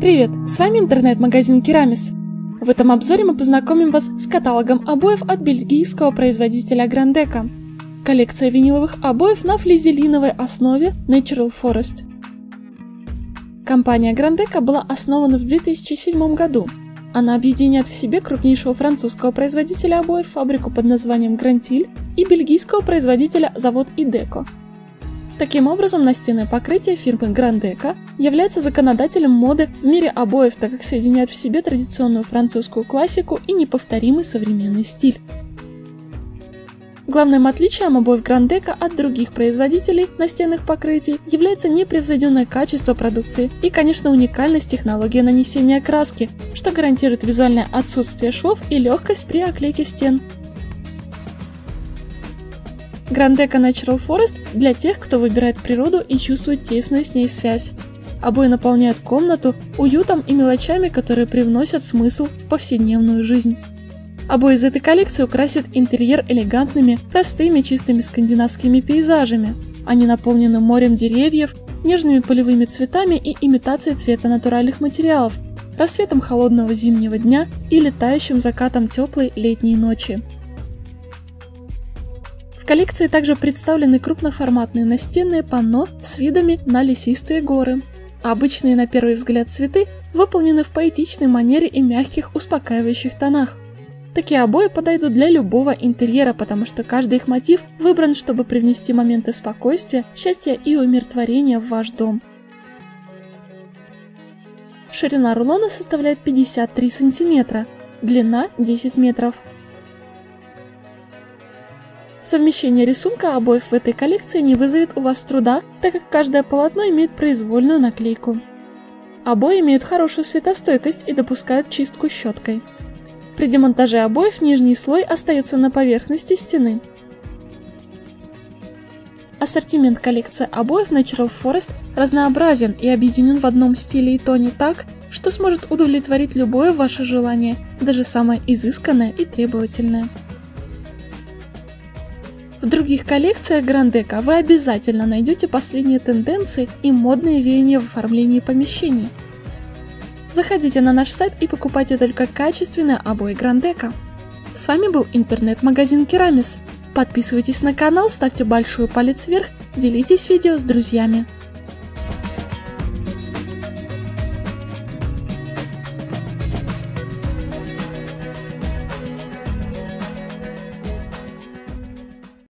Привет, с вами интернет-магазин Керамис. В этом обзоре мы познакомим вас с каталогом обоев от бельгийского производителя Грандека. Коллекция виниловых обоев на флизелиновой основе Natural Forest. Компания Грандека была основана в 2007 году. Она объединяет в себе крупнейшего французского производителя обоев фабрику под названием Грантиль и бельгийского производителя завод Идеко. Таким образом, настенное покрытие фирмы Грандека является законодателем моды в мире обоев, так как соединяет в себе традиционную французскую классику и неповторимый современный стиль. Главным отличием обоев Грандека от других производителей настенных покрытий является непревзойденное качество продукции и, конечно, уникальность технологии нанесения краски, что гарантирует визуальное отсутствие швов и легкость при оклейке стен. Грандека Natural Forest для тех, кто выбирает природу и чувствует тесную с ней связь. Обои наполняют комнату уютом и мелочами, которые привносят смысл в повседневную жизнь. Обои из этой коллекции украсят интерьер элегантными, простыми, чистыми скандинавскими пейзажами. Они наполнены морем деревьев, нежными полевыми цветами и имитацией цвета натуральных материалов, рассветом холодного зимнего дня и летающим закатом теплой летней ночи коллекции также представлены крупноформатные настенные панно с видами на лесистые горы. Обычные на первый взгляд цветы выполнены в поэтичной манере и мягких успокаивающих тонах. Такие обои подойдут для любого интерьера, потому что каждый их мотив выбран, чтобы привнести моменты спокойствия, счастья и умиротворения в ваш дом. Ширина рулона составляет 53 сантиметра, длина 10 метров. Совмещение рисунка обоев в этой коллекции не вызовет у вас труда, так как каждое полотно имеет произвольную наклейку. Обои имеют хорошую светостойкость и допускают чистку щеткой. При демонтаже обоев нижний слой остается на поверхности стены. Ассортимент коллекции обоев Natural Forest разнообразен и объединен в одном стиле и тоне так, что сможет удовлетворить любое ваше желание, даже самое изысканное и требовательное. В других коллекциях Грандека вы обязательно найдете последние тенденции и модные веяния в оформлении помещений. Заходите на наш сайт и покупайте только качественные обои Грандека. С вами был интернет-магазин Керамис. Подписывайтесь на канал, ставьте большой палец вверх, делитесь видео с друзьями.